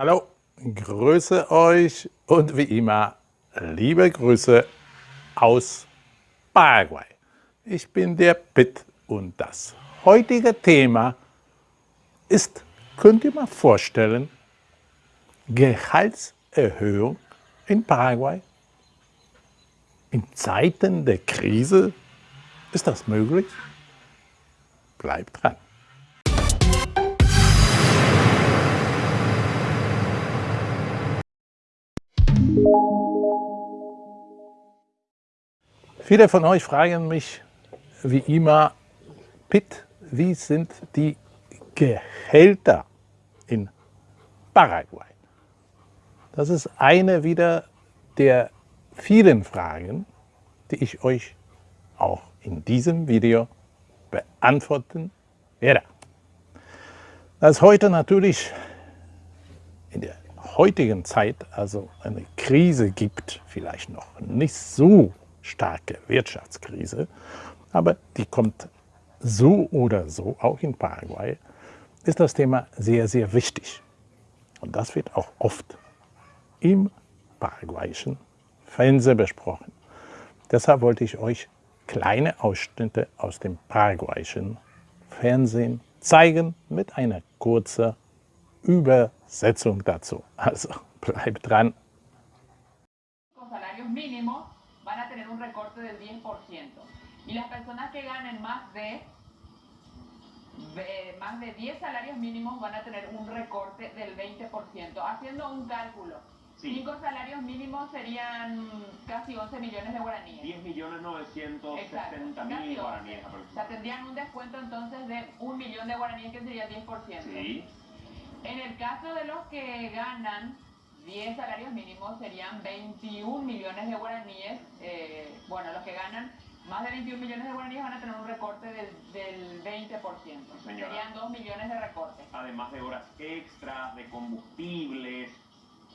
Hallo, grüße euch und wie immer liebe Grüße aus Paraguay. Ich bin der Pitt und das heutige Thema ist, könnt ihr mal vorstellen, Gehaltserhöhung in Paraguay? In Zeiten der Krise ist das möglich? Bleibt dran. Viele von euch fragen mich wie immer, Pitt, wie sind die Gehälter in Paraguay? Das ist eine wieder der vielen Fragen, die ich euch auch in diesem Video beantworten werde. Da es heute natürlich in der heutigen Zeit also eine Krise gibt, vielleicht noch nicht so starke Wirtschaftskrise, aber die kommt so oder so auch in Paraguay, ist das Thema sehr, sehr wichtig. Und das wird auch oft im paraguayischen Fernsehen besprochen. Deshalb wollte ich euch kleine Ausschnitte aus dem paraguayischen Fernsehen zeigen mit einer kurzen Übersetzung dazu. Also bleibt dran. Del 10%. Y las personas que ganen más de, más de 10 salarios mínimos van a tener un recorte del 20%. Haciendo un cálculo, 5 salarios mínimos serían casi 11 millones de guaraníes. 10 millones 960 mil guaraníes O sea, tendrían un descuento entonces de un millón de guaraníes que sería el 10%. Sí. En el caso de los que ganan 10 salarios mínimos serían 21 millones de guaraníes. Eh, bueno, los que ganan más de 21 millones de guaraníes van a tener un recorte del, del 20%. Serían 2 millones de recortes. Además de horas extras, de combustibles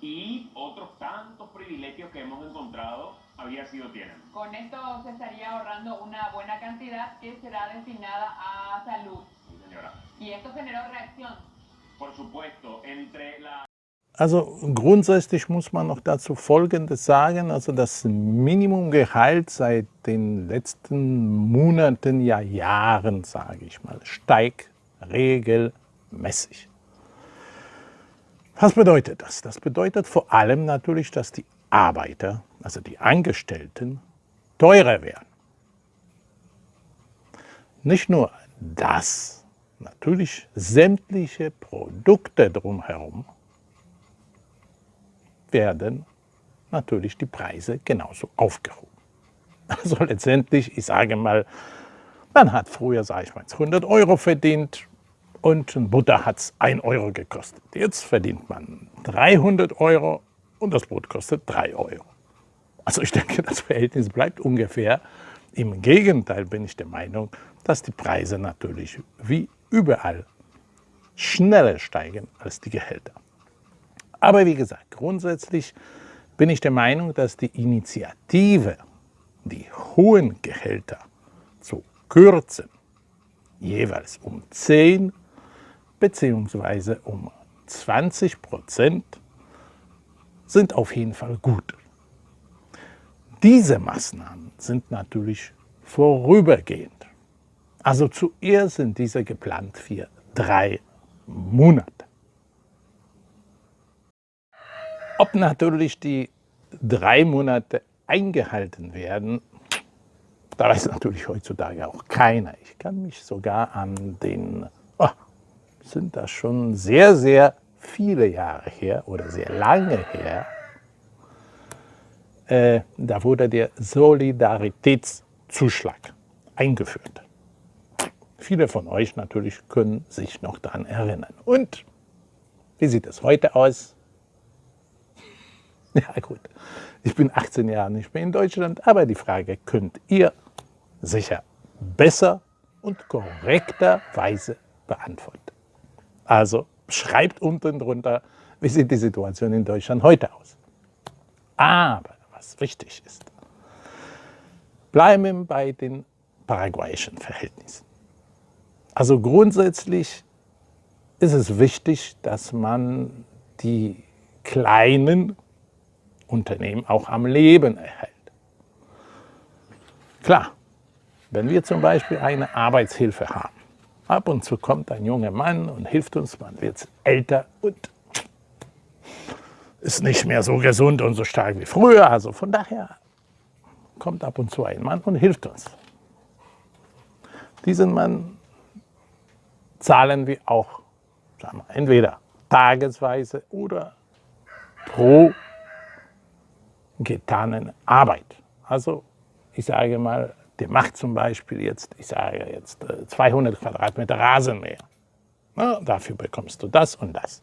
y otros tantos privilegios que hemos encontrado había sido tienen. Con esto se estaría ahorrando una buena cantidad que será destinada a salud. Sí, señora. Y esto generó reacción. Por supuesto, entre la... Also grundsätzlich muss man noch dazu Folgendes sagen. Also das Minimumgehalt seit den letzten Monaten, ja Jahren, sage ich mal, steigt regelmäßig. Was bedeutet das? Das bedeutet vor allem natürlich, dass die Arbeiter, also die Angestellten, teurer werden. Nicht nur das, natürlich sämtliche Produkte drumherum werden natürlich die Preise genauso aufgehoben. Also letztendlich, ich sage mal, man hat früher, sage ich mal, 100 Euro verdient und Butter hat es 1 Euro gekostet. Jetzt verdient man 300 Euro und das Brot kostet 3 Euro. Also ich denke, das Verhältnis bleibt ungefähr. Im Gegenteil bin ich der Meinung, dass die Preise natürlich wie überall schneller steigen als die Gehälter. Aber wie gesagt, grundsätzlich bin ich der Meinung, dass die Initiative, die hohen Gehälter zu kürzen, jeweils um 10 bzw. um 20 Prozent, sind auf jeden Fall gut. Diese Maßnahmen sind natürlich vorübergehend. Also zuerst sind diese geplant für drei Monate. Ob natürlich die drei Monate eingehalten werden, da weiß natürlich heutzutage auch keiner. Ich kann mich sogar an den, oh, sind das schon sehr, sehr viele Jahre her oder sehr lange her, äh, da wurde der Solidaritätszuschlag eingeführt. Viele von euch natürlich können sich noch daran erinnern. Und wie sieht es heute aus? Ja gut, ich bin 18 Jahre nicht mehr in Deutschland, aber die Frage könnt ihr sicher besser und korrekterweise beantworten. Also schreibt unten drunter, wie sieht die Situation in Deutschland heute aus. Aber was wichtig ist, bleiben wir bei den paraguayischen Verhältnissen. Also grundsätzlich ist es wichtig, dass man die kleinen Unternehmen auch am Leben erhält. Klar, wenn wir zum Beispiel eine Arbeitshilfe haben, ab und zu kommt ein junger Mann und hilft uns, man wird älter und ist nicht mehr so gesund und so stark wie früher. Also von daher kommt ab und zu ein Mann und hilft uns. Diesen Mann zahlen wir auch sagen wir, entweder tagesweise oder pro getanen Arbeit. Also ich sage mal, der macht zum Beispiel jetzt, ich sage jetzt 200 äh, Quadratmeter Rasenmäher. Na, dafür bekommst du das und das.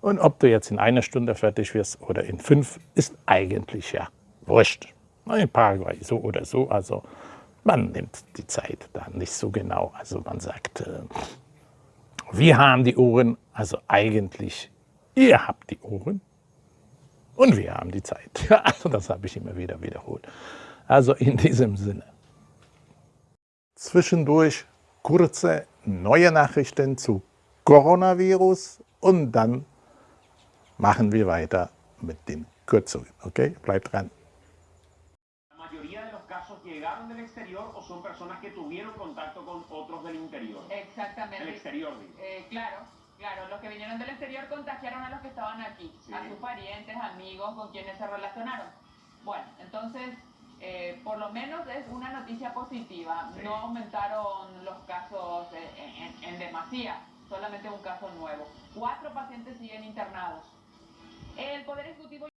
Und ob du jetzt in einer Stunde fertig wirst oder in fünf, ist eigentlich ja wurscht. In Paraguay so oder so, also man nimmt die Zeit da nicht so genau. Also man sagt, äh, wir haben die Uhren, also eigentlich ihr habt die Uhren und wir haben die Zeit. Also das habe ich immer wieder wiederholt. Also in diesem Sinne. Zwischendurch kurze neue Nachrichten zu Coronavirus und dann machen wir weiter mit den Kürzungen. Okay, bleibt dran. Llegaron del exterior o son personas que tuvieron contacto con otros del interior. Exactamente. El exterior, digo. Eh, claro, claro, los que vinieron del exterior contagiaron a los que estaban aquí, Sí. a sus parientes, amigos, con quienes se relacionaron. Bueno, entonces, eh, por lo menos es una noticia positiva. Sí. No aumentaron los casos en, en- en demasía, solamente un caso nuevo. Cuatro pacientes siguen internados. El Poder Ejecutivo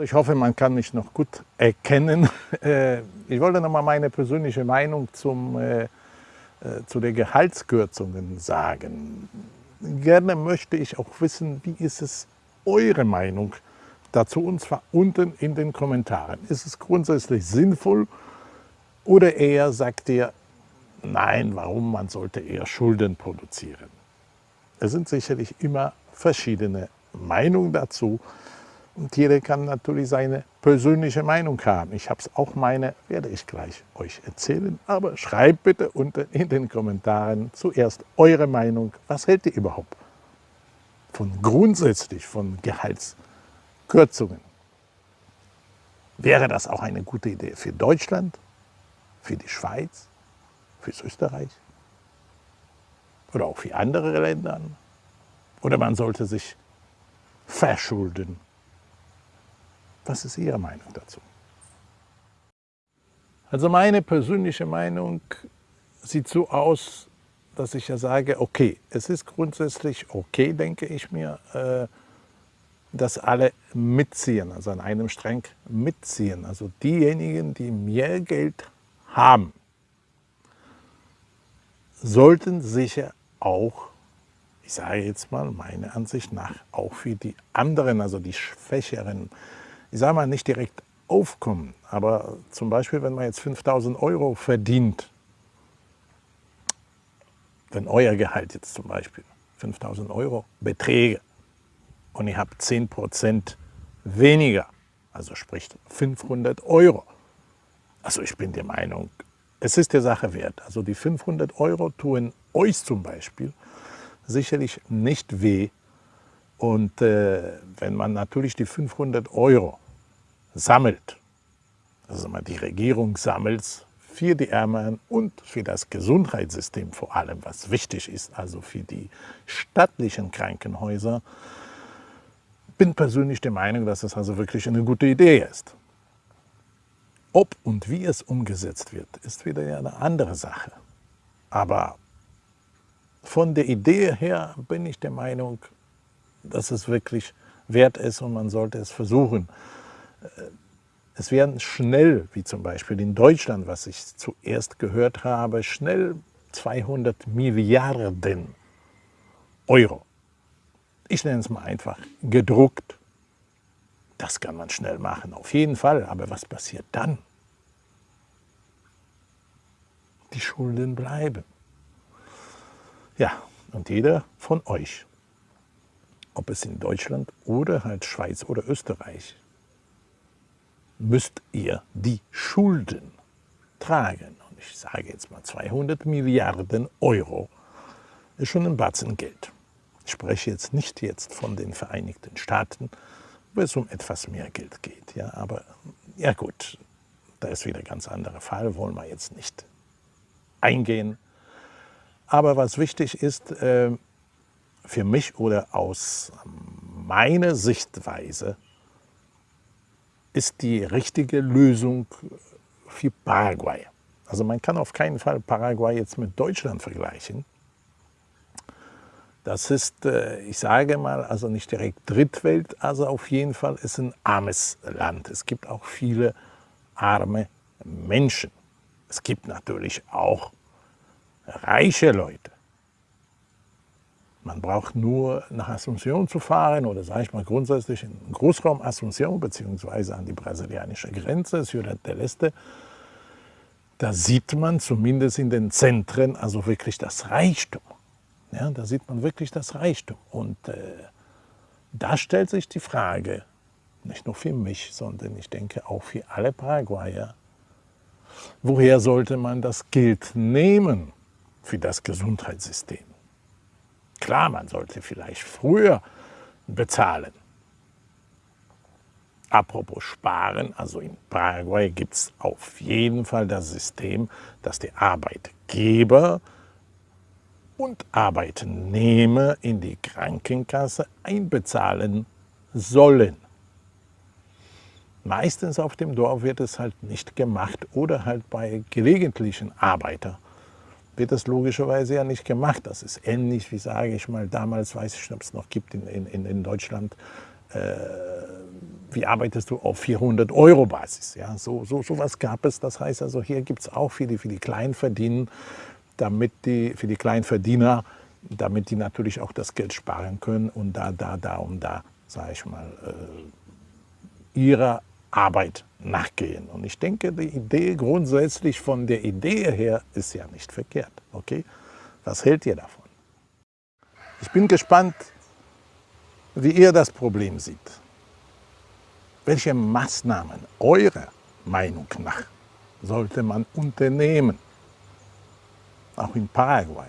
ich hoffe, man kann mich noch gut erkennen. Äh, Ich wollte noch mal meine persönliche Meinung zum, äh, zu den Gehaltskürzungen sagen. Gerne möchte ich auch wissen, wie ist es eure Meinung dazu, und zwar unten in den Kommentaren. Ist es grundsätzlich sinnvoll oder eher sagt ihr, nein, warum, man sollte eher Schulden produzieren? Es sind sicherlich immer verschiedene Meinungen dazu. Und jeder kann natürlich seine persönliche Meinung haben. Ich habe es auch meine, werde ich gleich euch erzählen. Aber schreibt bitte unten in den Kommentaren zuerst eure Meinung. Was hält ihr überhaupt von grundsätzlich von Gehaltskürzungen? Wäre das auch eine gute Idee für Deutschland, für die Schweiz, für Österreich oder auch für andere Länder? Oder man sollte sich verschulden? Was ist Ihre Meinung dazu? Also meine persönliche Meinung sieht so aus, dass ich ja sage, okay, es ist grundsätzlich okay, denke ich mir, äh, dass alle mitziehen, also an einem Strang mitziehen. Also diejenigen, die mehr Geld haben, sollten sicher auch, ich sage jetzt mal meiner Ansicht nach, auch für die anderen, also die Schwächeren, ich sage mal nicht direkt aufkommen, aber zum Beispiel, wenn man jetzt 5000 Euro verdient, wenn euer Gehalt jetzt zum Beispiel 5000 Euro beträge und ihr habt 10 Prozent weniger, also sprich 500 Euro, also ich bin der Meinung, es ist der Sache wert. Also die 500 Euro tun euch zum Beispiel sicherlich nicht weh. Und äh, wenn man natürlich die 500 Euro sammelt, also die Regierung sammelt für die Ärmeren und für das Gesundheitssystem vor allem, was wichtig ist, also für die staatlichen Krankenhäuser, bin persönlich der Meinung, dass es also wirklich eine gute Idee ist. Ob und wie es umgesetzt wird, ist wieder eine andere Sache. Aber von der Idee her bin ich der Meinung, dass es wirklich wert ist und man sollte es versuchen. Es werden schnell, wie zum Beispiel in Deutschland, was ich zuerst gehört habe, schnell 200 Milliarden Euro. Ich nenne es mal einfach gedruckt. Das kann man schnell machen, auf jeden Fall. Aber was passiert dann? Die Schulden bleiben. Ja, und jeder von euch, ob es in Deutschland oder halt Schweiz oder Österreich, müsst ihr die Schulden tragen. Und ich sage jetzt mal 200 Milliarden Euro ist schon ein Batzen Geld. Ich spreche jetzt nicht jetzt von den Vereinigten Staaten, wo es um etwas mehr Geld geht. Ja, aber ja gut, da ist wieder ein ganz anderer Fall, wollen wir jetzt nicht eingehen. Aber was wichtig ist, äh, für mich oder aus meiner Sichtweise, ist die richtige Lösung für Paraguay. Also man kann auf keinen Fall Paraguay jetzt mit Deutschland vergleichen. Das ist, äh, ich sage mal, also nicht direkt Drittwelt, also auf jeden Fall ist ein armes Land. Es gibt auch viele arme Menschen. Es gibt natürlich auch reiche Leute. Man braucht nur nach Asunción zu fahren oder sage ich mal grundsätzlich in Großraum Asunción beziehungsweise an die brasilianische Grenze, Ciudad del Este. Da sieht man zumindest in den Zentren also wirklich das Reichtum. Ja, da sieht man wirklich das Reichtum. Und äh, da stellt sich die Frage, nicht nur für mich, sondern ich denke auch für alle Paraguayer, woher sollte man das Geld nehmen für das Gesundheitssystem? Klar, man sollte vielleicht früher bezahlen. Apropos Sparen, also in Paraguay gibt es auf jeden Fall das System, dass die Arbeitgeber und Arbeitnehmer in die Krankenkasse einbezahlen sollen. Meistens auf dem Dorf wird es halt nicht gemacht oder halt bei gelegentlichen Arbeitern wird das logischerweise ja nicht gemacht. Das ist ähnlich wie, sage ich mal, damals, weiß ich nicht, ob es noch gibt in, in, in Deutschland, äh, wie arbeitest du auf 400 Euro Basis? Ja, so, so, so was gab es. Das heißt also, hier gibt es auch für die, für die Kleinverdiener, damit die, für die Kleinverdiener, damit die natürlich auch das Geld sparen können und da, da, da und da, sage ich mal, äh, ihrer Arbeit nachgehen. Und ich denke, die Idee grundsätzlich von der Idee her ist ja nicht verkehrt. Okay? Was hält ihr davon? Ich bin gespannt, wie ihr das Problem seht. Welche Maßnahmen eurer Meinung nach sollte man unternehmen? Auch in Paraguay.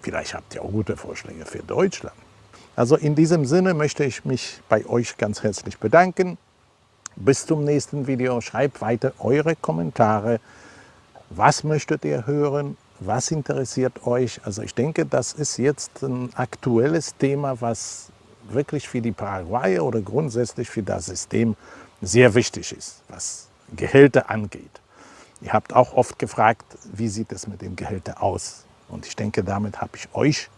Vielleicht habt ihr auch gute Vorschläge für Deutschland. Also in diesem Sinne möchte ich mich bei euch ganz herzlich bedanken. Bis zum nächsten Video. Schreibt weiter eure Kommentare. Was möchtet ihr hören? Was interessiert euch? Also ich denke, das ist jetzt ein aktuelles Thema, was wirklich für die Paraguayer oder grundsätzlich für das System sehr wichtig ist, was Gehälter angeht. Ihr habt auch oft gefragt, wie sieht es mit dem Gehälter aus? Und ich denke, damit habe ich euch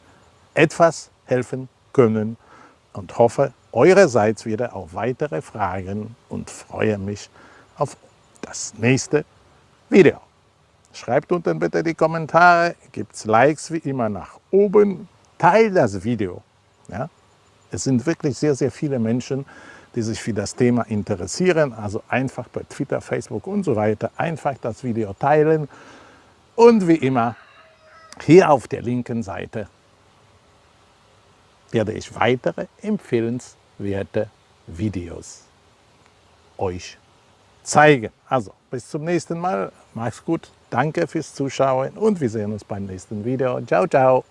etwas helfen können und hoffe eurerseits wieder auf weitere Fragen und freue mich auf das nächste Video. Schreibt unten bitte die Kommentare, gibt Likes wie immer nach oben, teilt das Video. Ja? Es sind wirklich sehr, sehr viele Menschen, die sich für das Thema interessieren. Also einfach bei Twitter, Facebook und so weiter einfach das Video teilen. Und wie immer, hier auf der linken Seite werde ich weitere empfehlenswerte Videos euch zeigen. Also bis zum nächsten Mal, macht's gut, danke fürs Zuschauen und wir sehen uns beim nächsten Video. Ciao, ciao!